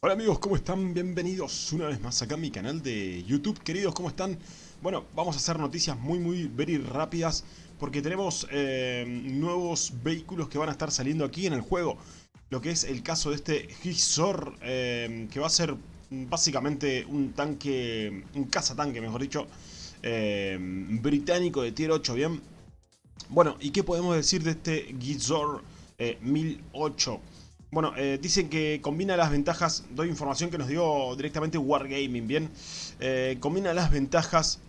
Hola amigos, ¿cómo están? Bienvenidos una vez más acá a mi canal de YouTube. Queridos, ¿cómo están? Bueno, vamos a hacer noticias muy, muy, very rápidas porque tenemos eh, nuevos vehículos que van a estar saliendo aquí en el juego. Lo que es el caso de este Gisor, eh, que va a ser básicamente un tanque, un cazatanque, mejor dicho, eh, británico de tier 8, ¿bien? Bueno, ¿y qué podemos decir de este Gisor 1008? Bueno, eh, dicen que combina las ventajas, doy información que nos dio directamente Wargaming, ¿bien? Eh, combina las ventajas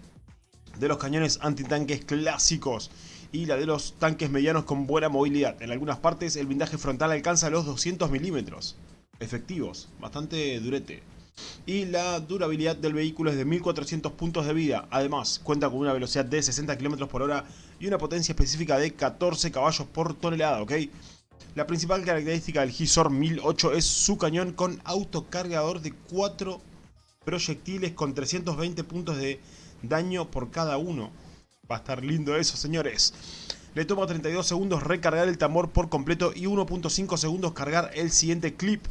de los cañones antitanques clásicos y la de los tanques medianos con buena movilidad. En algunas partes el blindaje frontal alcanza los 200 milímetros efectivos, bastante durete. Y la durabilidad del vehículo es de 1400 puntos de vida. Además, cuenta con una velocidad de 60 km por hora y una potencia específica de 14 caballos por tonelada, ¿ok? La principal característica del Gisor 1008 es su cañón con autocargador de 4 proyectiles con 320 puntos de daño por cada uno. Va a estar lindo eso, señores. Le toma 32 segundos recargar el tambor por completo y 1.5 segundos cargar el siguiente clip.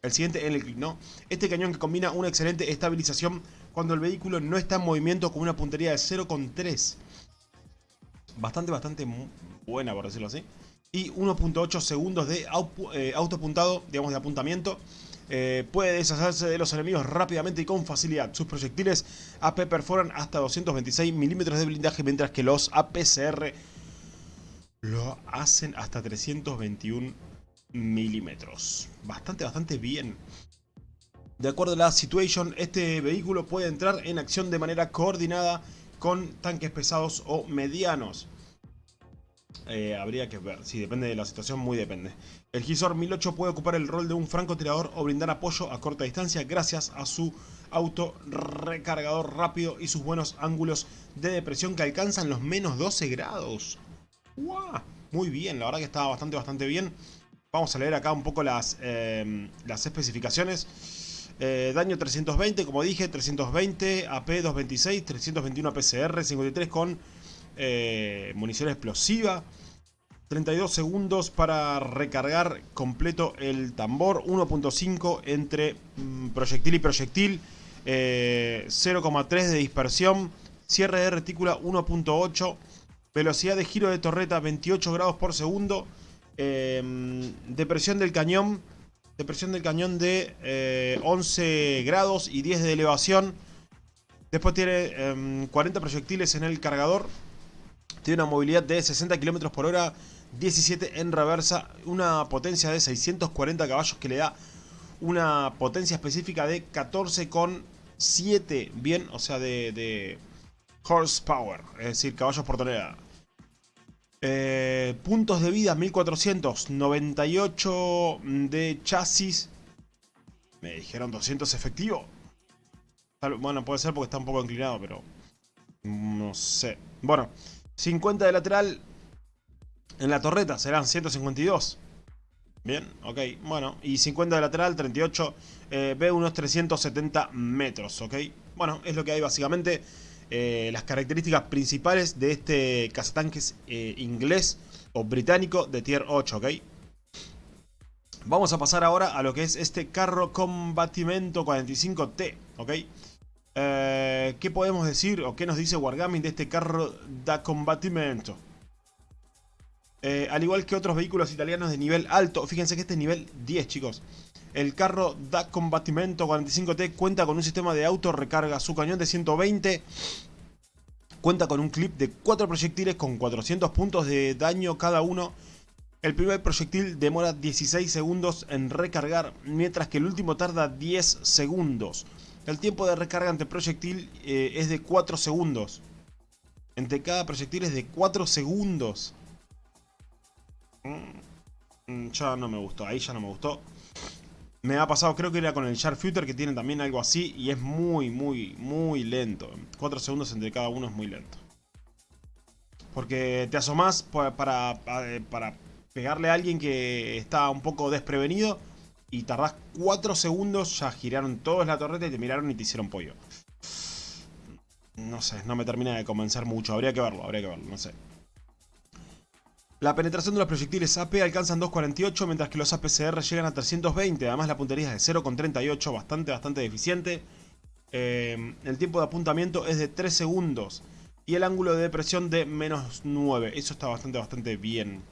El siguiente en el clip, ¿no? Este cañón que combina una excelente estabilización cuando el vehículo no está en movimiento con una puntería de 0.3. Bastante, bastante buena, por decirlo así y 1.8 segundos de eh, autoapuntado, digamos de apuntamiento. Eh, puede deshacerse de los enemigos rápidamente y con facilidad. Sus proyectiles AP perforan hasta 226 milímetros de blindaje, mientras que los APCR lo hacen hasta 321 milímetros. Bastante, bastante bien. De acuerdo a la situation, este vehículo puede entrar en acción de manera coordinada con tanques pesados o medianos. Eh, habría que ver, sí, depende de la situación, muy depende. El Gisor 1008 puede ocupar el rol de un francotirador o brindar apoyo a corta distancia gracias a su auto recargador rápido y sus buenos ángulos de depresión que alcanzan los menos 12 grados. Muy bien, la verdad que está bastante, bastante bien. Vamos a leer acá un poco las, em, las especificaciones. Eh, daño 320, como dije, 320, AP 226, 321 APCR, 53 con eh, munición explosiva. 32 segundos para recargar completo el tambor. 1.5 entre mm, proyectil y proyectil. 0,3 eh, de dispersión. Cierre de retícula 1.8. Velocidad de giro de torreta 28 grados por segundo. Em, depresión del cañón. Depresión del cañón de 11 eh, grados y 10 de elevación. Después tiene 40 em, proyectiles en el cargador. Tiene una movilidad de 60 km por hora, 17 en reversa, una potencia de 640 caballos que le da una potencia específica de 14,7, bien, o sea, de, horsepower, es decir, caballos por tonelada. Eh, puntos de vida 1498 de chasis. Me dijeron 200 efectivo. Bueno, puede ser porque está un poco inclinado, pero... No sé. Bueno, 50 de lateral en la torreta serán 152. Bien, ok, bueno, y 50 de lateral, 38, eh, ve unos 370 metros, ok. Bueno, es lo que hay básicamente. Eh, las características principales de este cazatanques eh, inglés o británico de tier 8, ok. Vamos a pasar ahora a lo que es este carro combatimento 45T, ok. Eh, ¿Qué podemos decir o qué nos dice Wargaming de este carro da combatimento? Eh, al igual que otros vehículos italianos de nivel alto, fíjense que este es nivel 10 chicos. El carro da combatimento 45T cuenta con un sistema de auto recarga, su cañón de 120 cuenta con un clip de 4 proyectiles con 400 puntos de daño cada uno. El primer proyectil demora 16 segundos en recargar, mientras que el último tarda 10 segundos. El tiempo de recarga ante proyectil eh, es de 4 segundos. Entre cada proyectil es de 4 segundos. Mm, mm, ya no me gustó, ahí ya no me gustó. Me ha pasado, creo que era con el Sharpshooter que tiene también algo así y es muy, muy, muy lento. 4 segundos entre cada uno es muy lento. Porque te asomás para, para, para pegarle a alguien que está un poco desprevenido y tardás 4 segundos, ya giraron todos la torreta y te miraron y te hicieron pollo. No sé, no me termina de convencer mucho. Habría que verlo, habría que verlo, no sé. La penetración de los proyectiles AP alcanzan 2.48, mientras que los APCR llegan a 320. Además la puntería es de 0.38, bastante, bastante deficiente. Eh, el tiempo de apuntamiento es de 3 segundos. Y el ángulo de depresión de menos 9. Eso está bastante, bastante bien.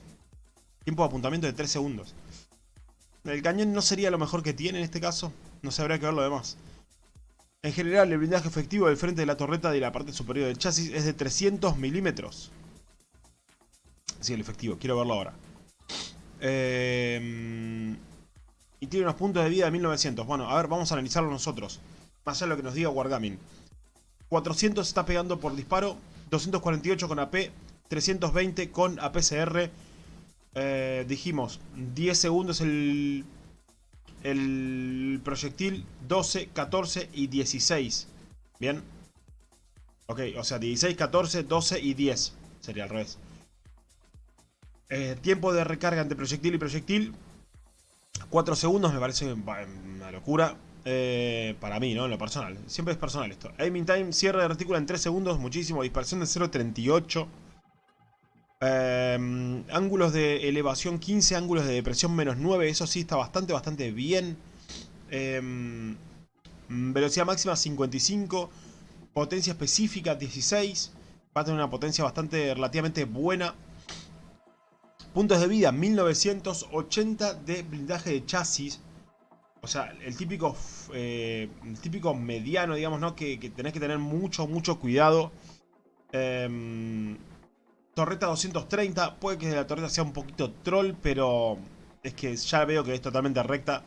Tiempo de apuntamiento de 3 segundos. El cañón no sería lo mejor que tiene en este caso. No se habría que ver lo demás. En general, el blindaje efectivo del frente de la torreta de la parte superior del chasis es de 300 milímetros. Sí, el efectivo. Quiero verlo ahora. Eh, y tiene unos puntos de vida de 1900. Bueno, a ver, vamos a analizarlo nosotros. Más allá lo que nos diga Wargaming. 400 está pegando por disparo. 248 con AP. 320 con APCR. Eh, dijimos, 10 segundos el, el proyectil. 12, 14 y 16. Bien. Ok, o sea, 16, 14, 12 y 10. Sería al revés. Eh, tiempo de recarga entre proyectil y proyectil. 4 segundos me parece una locura. Eh, para mí, ¿no? En lo personal. Siempre es personal esto. Aiming time, cierre de retícula en 3 segundos. Muchísimo. Dispersión de 0.38. Eh, ángulos de elevación 15. Ángulos de depresión menos 9. Eso sí está bastante, bastante bien. velocidad máxima 55. Potencia específica 16. Va a tener una potencia bastante relativamente buena. Puntos de vida, 1980 de blindaje de chasis. O sea, el típico, eh, el típico mediano, digamos, ¿no? Que, tenés que tener mucho, mucho cuidado. Em, torreta 230. Puede que la torreta sea un poquito troll, pero es que ya veo que es totalmente recta.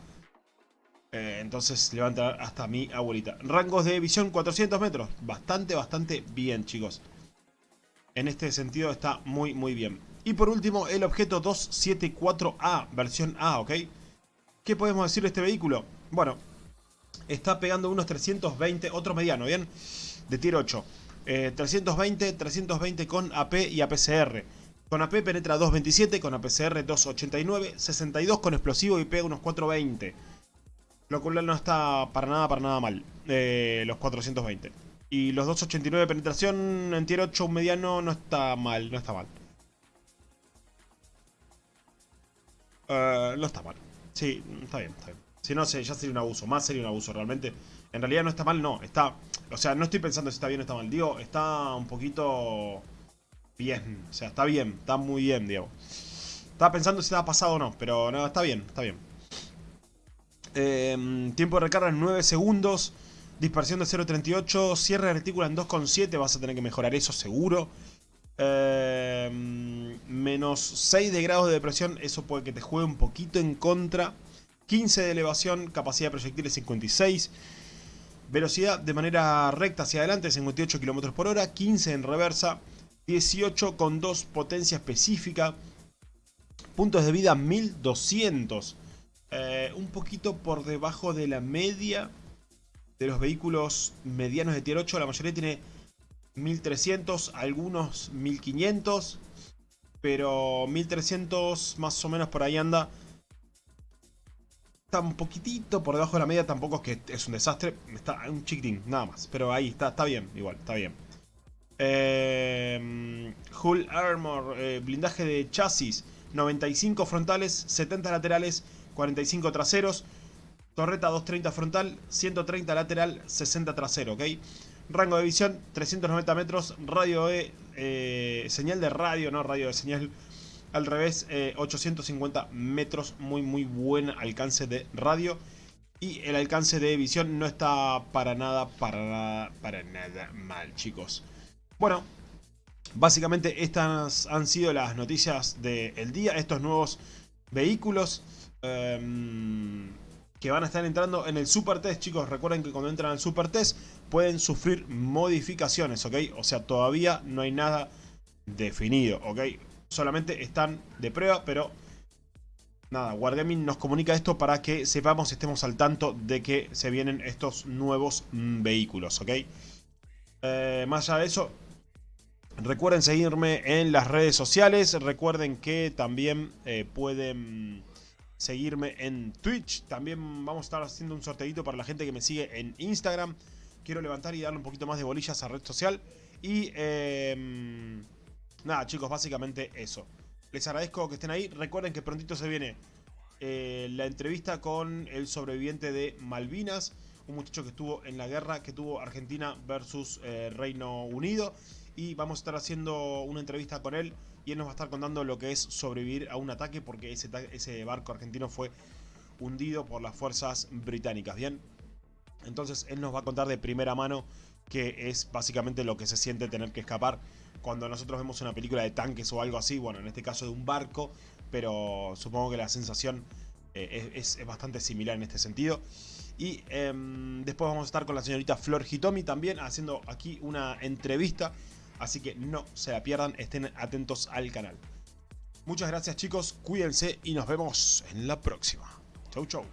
Eh, entonces levanta hasta mi abuelita. Rangos de visión 400 metros. Bastante, bastante bien, chicos. En este sentido está muy, muy bien. Y por último, el objeto 274A, versión A, ¿ok? ¿Qué podemos decir de este vehículo? Bueno, está pegando unos 320, otro mediano, ¿bien? De tier 8. 320, 320 con AP y APCR. Con AP penetra 227, con APCR 289, 62 con explosivo y pega unos 420. Lo cual no está para nada, para nada mal. Eh, los 420. Y los 289 de penetración en tier 8, un mediano, no está mal, no está mal. Uh, no está mal. Sí, está bien, está bien. Si no, ya sería un abuso. Más sería un abuso realmente. En realidad no está mal, no. Está... O sea, no estoy pensando si está bien o está mal. Digo, está un poquito... Bien. O sea, está bien. Está muy bien, digamos. Estaba pensando si estaba pasado o no. Pero no, está bien, está bien. Em, tiempo de recarga en 9 segundos. Dispersión de 0.38. Cierre de retícula en 2.7. Vas a tener que mejorar eso seguro. Eh, menos 6 de grados de depresión, eso puede que te juegue un poquito en contra. 15 de elevación, capacidad de proyectiles 56. Velocidad de manera recta hacia adelante 58 km por hora, 15 en reversa, 18 con 2 potencia específica. Puntos de vida 1200. Eh, un poquito por debajo de la media de los vehículos medianos de tier 8. La mayoría tiene 1300, algunos 1500. Pero 1300 más o menos por ahí anda. Un poquitito por debajo de la media, tampoco es que es un desastre. Está un chiquitín, nada más. Pero ahí está, está bien, igual, está bien. Eh, Hull Armor, eh, blindaje de chasis. 95 frontales, 70 laterales, 45 traseros. Torreta 230 frontal, 130 lateral, 60 trasero, ¿ok? Rango de visión 390 metros. Radio de eh, señal de radio, no radio de señal. Al revés, 850 eh, metros. Muy, muy buen alcance de radio. Y el alcance de visión no está para nada, para nada, para nada mal, chicos. Bueno, básicamente estas han sido las noticias del día. Estos nuevos vehículos. Em, que van a estar entrando en el Super Test, chicos. Recuerden que cuando entran al Super Test pueden sufrir modificaciones, ¿ok? O sea, todavía no hay nada definido, ¿ok? Solamente están de prueba, pero... Nada, Wargaming nos comunica esto para que sepamos, estemos al tanto de que se vienen estos nuevos mm, vehículos, ¿ok? Eh, más allá de eso, recuerden seguirme en las redes sociales. Recuerden que también eh, pueden seguirme en Twitch. También vamos a estar haciendo un sorteito para la gente que me sigue en Instagram. Quiero levantar y darle un poquito más de bolillas a red social. Y em, nada chicos, básicamente eso. Les agradezco que estén ahí. Recuerden que prontito se viene eh, la entrevista con el sobreviviente de Malvinas. Un muchacho que estuvo en la guerra que tuvo Argentina versus eh, Reino Unido. Y vamos a estar haciendo una entrevista con él. Y él nos va a estar contando lo que es sobrevivir a un ataque. Porque ese, ese barco argentino fue hundido por las fuerzas británicas. Bien. Entonces él nos va a contar de primera mano que es básicamente lo que se siente tener que escapar cuando nosotros vemos una película de tanques o algo así, bueno, en este caso de un barco, pero supongo que la sensación eh, es, bastante similar en este sentido. Y em, después vamos a estar con la señorita Flor Hitomi también haciendo aquí una entrevista, así que no se la pierdan, estén atentos al canal. Muchas gracias chicos, cuídense y nos vemos en la próxima. Chau chau.